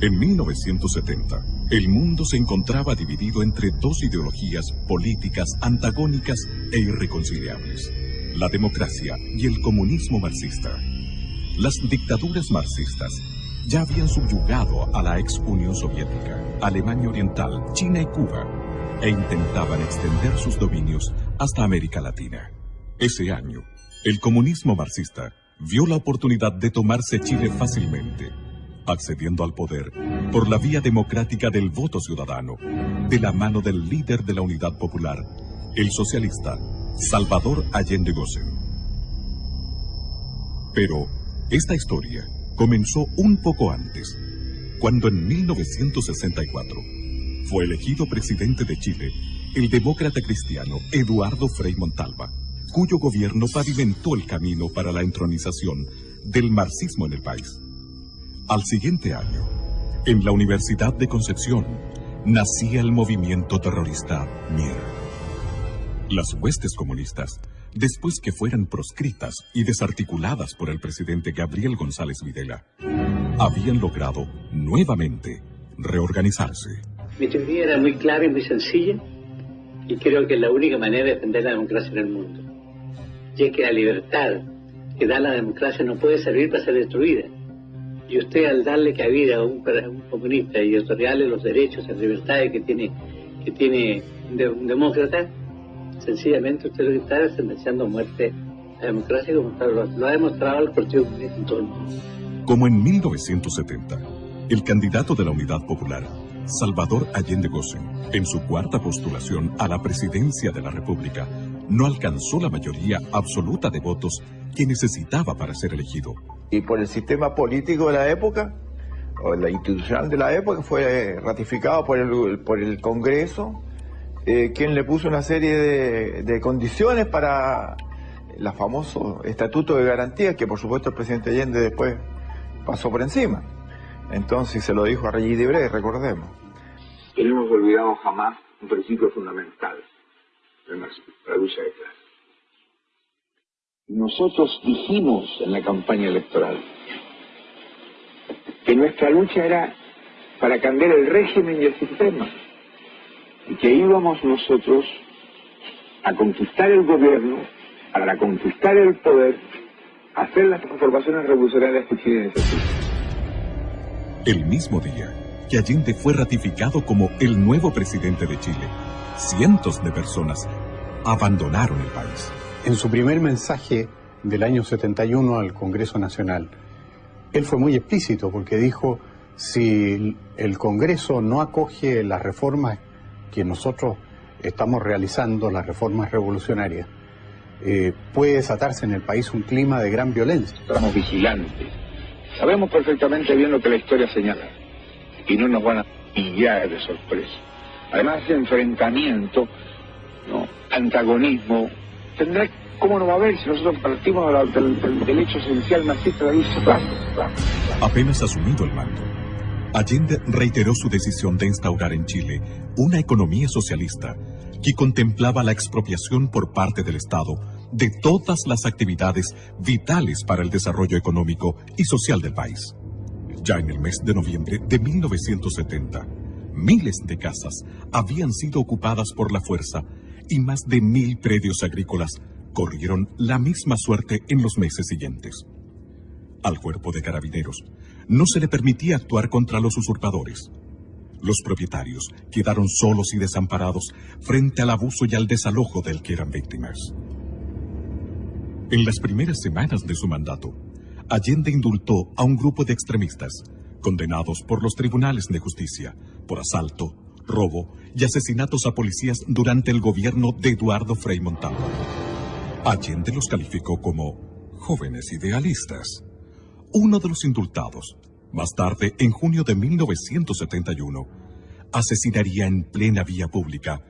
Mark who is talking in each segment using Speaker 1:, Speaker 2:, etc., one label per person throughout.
Speaker 1: En 1970, el mundo se encontraba dividido entre dos ideologías políticas antagónicas e irreconciliables, la democracia y el comunismo marxista. Las dictaduras marxistas ya habían subyugado a la ex Unión Soviética, Alemania Oriental, China y Cuba, e intentaban extender sus dominios hasta América Latina. Ese año, el comunismo marxista vio la oportunidad de tomarse Chile fácilmente, accediendo al poder por la vía democrática del voto ciudadano, de la mano del líder de la Unidad Popular, el socialista Salvador Allende Gossen. Pero esta historia comenzó un poco antes, cuando en 1964 fue elegido presidente de Chile el demócrata cristiano Eduardo Frei Montalva cuyo gobierno pavimentó el camino para la entronización del marxismo en el país. Al siguiente año, en la Universidad de Concepción, nacía el movimiento terrorista MIR. Las huestes comunistas, después que fueran proscritas y desarticuladas por el presidente Gabriel González Videla, habían logrado nuevamente reorganizarse.
Speaker 2: Mi teoría era muy clara y muy sencilla, y creo que es la única manera de defender la democracia en el mundo y que la libertad que da la democracia no puede servir para ser destruida. Y usted al darle cabida a un, comunista y otorgarle los derechos y libertades que tiene, que tiene un demócrata, sencillamente usted lo que está sentenciando a muerte la democracia como lo, lo ha demostrado el Partido Comunista en todo el mundo.
Speaker 1: Como en 1970, el candidato de la Unidad Popular, Salvador Allende Gossen, en su cuarta postulación a la presidencia de la República, no alcanzó la mayoría absoluta de votos que necesitaba para ser elegido.
Speaker 3: Y por el sistema político de la época, o la institucional de la época, fue ratificado por el, por el Congreso, eh, quien le puso una serie de, de condiciones para el famoso Estatuto de Garantías, que por supuesto el presidente Allende después pasó por encima. Entonces se lo dijo a Regis Debré, recordemos.
Speaker 4: Que no hemos olvidado jamás un principio fundamental la lucha de. Nosotros dijimos en la campaña electoral que nuestra lucha era para cambiar el régimen y el sistema, y que íbamos nosotros a conquistar el gobierno, para conquistar el poder, a hacer las transformaciones revolucionarias que necesita.
Speaker 1: El mismo día que Allende fue ratificado como el nuevo presidente de Chile, cientos de personas abandonaron el país.
Speaker 5: En su primer mensaje del año 71 al Congreso Nacional, él fue muy explícito porque dijo, si el Congreso no acoge las reformas que nosotros estamos realizando, las reformas revolucionarias, eh, puede desatarse en el país un clima de gran violencia.
Speaker 4: Estamos vigilantes. Sabemos perfectamente bien lo que la historia señala y no nos van a pillar de sorpresa. Además, ese enfrentamiento, antagonismo, tendrá, ¿cómo no va a haber si nosotros partimos del, hecho esencial marxista de la
Speaker 1: Apenas asumido el mando, Allende reiteró su decisión de instaurar en Chile una economía socialista que contemplaba la expropiación por parte del Estado de todas las actividades vitales para el desarrollo económico y social del país. Ya en el mes de noviembre de 1970, miles de casas habían sido ocupadas por la fuerza y más de mil predios agrícolas corrieron la misma suerte en los meses siguientes. Al cuerpo de carabineros no se le permitía actuar contra los usurpadores. Los propietarios quedaron solos y desamparados frente al abuso y al desalojo del que eran víctimas. En las primeras semanas de su mandato, Allende indultó a un grupo de extremistas, condenados por los tribunales de justicia por asalto, robo y asesinatos a policías durante el gobierno de Eduardo Frei Montalva. Allende los calificó como jóvenes idealistas. Uno de los indultados, más tarde, en junio de 1971, asesinaría en plena vía pública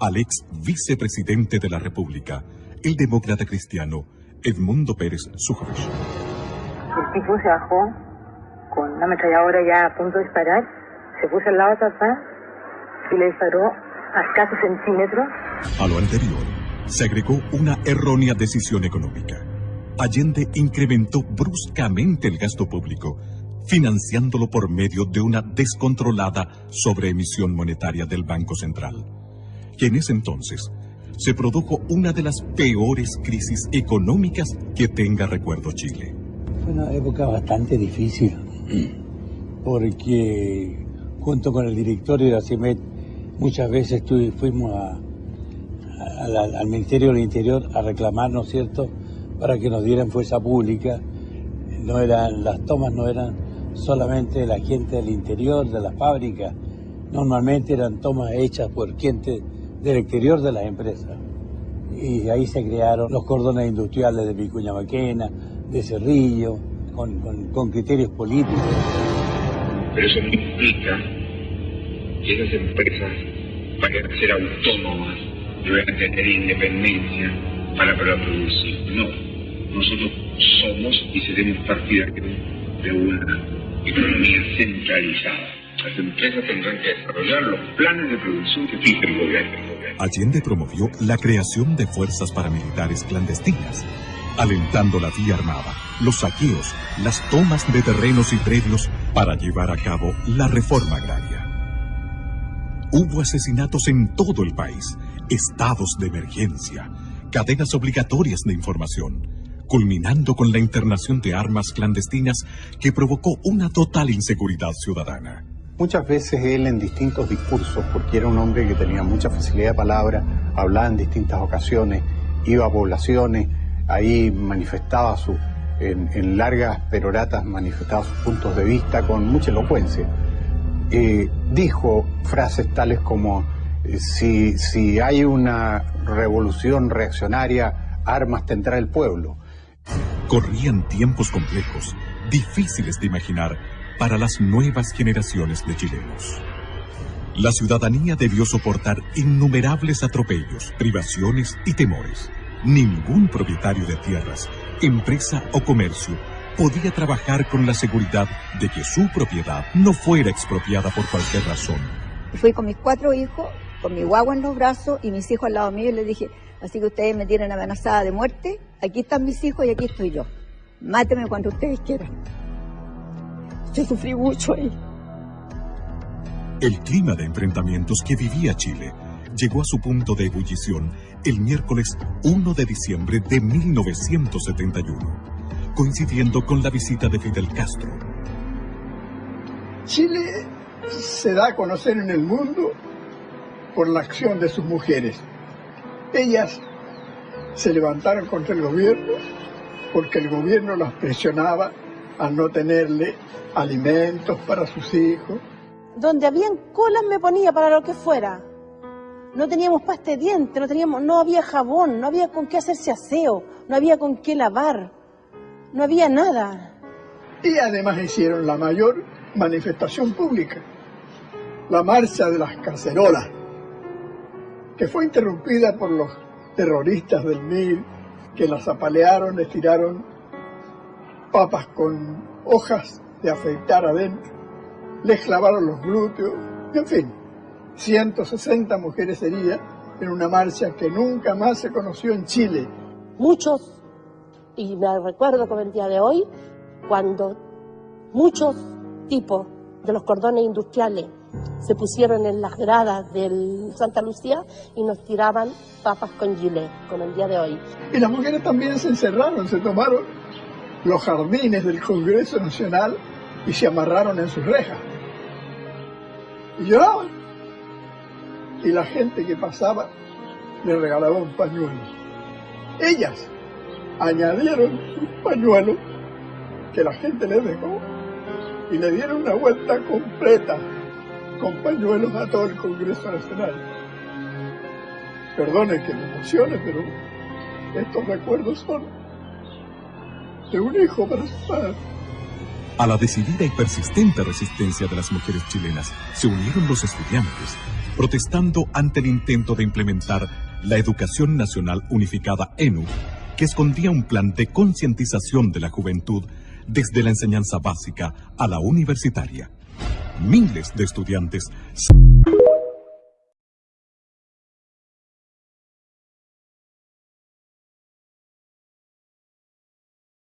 Speaker 1: al ex vicepresidente de la República, el demócrata cristiano Edmundo Pérez Sujarch.
Speaker 6: El tipo se bajó con una ametralladora ya a punto de disparar, se puso al lado de papá y le disparó a escasos centímetros.
Speaker 1: A lo anterior, se agregó una errónea decisión económica. Allende incrementó bruscamente el gasto público, financiándolo por medio de una descontrolada sobreemisión monetaria del Banco Central, que en ese entonces se produjo una de las peores crisis económicas que tenga recuerdo Chile.
Speaker 7: Fue una época bastante difícil, porque junto con el directorio de la CIMET muchas veces fuimos al Ministerio del Interior a reclamar, ¿no es cierto?, para que nos dieran fuerza pública. No eran, las tomas no eran solamente de la gente del interior de la fábrica, normalmente eran tomas hechas por gente del exterior de las empresas. Y ahí se crearon los cordones industriales de Vicuña Maquena, de Cerrillo, con, criterios políticos.
Speaker 4: Pero eso no esas empresas vayan a ser autónomas y tener independencia para poder producir. No. Nosotros somos y seremos partidarios de una economía centralizada. Las empresas tendrán que desarrollar los planes de producción que fije el gobierno.
Speaker 1: Allende promovió la creación de fuerzas paramilitares clandestinas, alentando la vía armada, los saqueos, las tomas de terrenos y predios para llevar a cabo la reforma agraria. Hubo asesinatos en todo el país, estados de emergencia, cadenas obligatorias de información, culminando con la internación de armas clandestinas que provocó una total inseguridad ciudadana.
Speaker 5: Muchas veces él en distintos discursos, porque era un hombre que tenía mucha facilidad de palabra, hablaba en distintas ocasiones, iba a poblaciones, ahí manifestaba su, en, largas peroratas manifestaba sus puntos de vista con mucha elocuencia. Eh, dijo frases tales como, eh, si, si hay una revolución reaccionaria, armas tendrá el pueblo.
Speaker 1: Corrían tiempos complejos, difíciles de imaginar para las nuevas generaciones de chilenos. La ciudadanía debió soportar innumerables atropellos, privaciones y temores. Ningún propietario de tierras, empresa o comercio podía trabajar con la seguridad de que su propiedad no fuera expropiada por cualquier razón.
Speaker 8: Fui con mis cuatro hijos, con mi guagua en los brazos y mis hijos al lado mío y les dije, Así que ustedes me tienen amenazada de muerte. Aquí están mis hijos y aquí estoy yo. Máteme cuando ustedes quieran. Yo sufrí mucho ahí.
Speaker 1: El clima de enfrentamientos que vivía Chile llegó a su punto de ebullición el miércoles 1 de diciembre de 1971, coincidiendo con la visita de Fidel Castro.
Speaker 9: Chile se da a conocer en el mundo por la acción de sus mujeres. Ellas se levantaron contra el gobierno porque el gobierno las presionaba a no tenerle alimentos para sus hijos.
Speaker 10: Donde habían colas me ponía para lo que fuera. No teníamos pasta de dientes, no, teníamos, no había jabón, no había con qué hacerse aseo, no había con qué lavar, no había nada.
Speaker 9: Y además hicieron la mayor manifestación pública, la marcha de las cacerolas que fue interrumpida por los terroristas del MIR que las apalearon, les tiraron papas con hojas de afeitar adentro, les clavaron los glúteos, en fin, 160 mujeres heridas en una marcha que nunca más se conoció en Chile.
Speaker 10: Muchos, y me recuerdo como el día de hoy, cuando muchos tipos de los cordones industriales se pusieron en las gradas del Santa Lucía y nos tiraban papas con gilet, como el día de hoy.
Speaker 9: Y las mujeres también se encerraron, se tomaron los jardines del Congreso Nacional y se amarraron en sus rejas. Y lloraban. Y la gente que pasaba le regalaba un pañuelo. Ellas añadieron un pañuelo que la gente les dejó y le dieron una vuelta completa con pañuelos a todo el Congreso Nacional. Perdone que me emocione, pero estos recuerdos son de un hijo para su padre.
Speaker 1: A la decidida y persistente resistencia de las mujeres chilenas se unieron los estudiantes, protestando ante el intento de implementar la Educación Nacional Unificada ENU, que escondía un plan de concientización de la juventud desde la enseñanza básica a la universitaria. Miles de estudiantes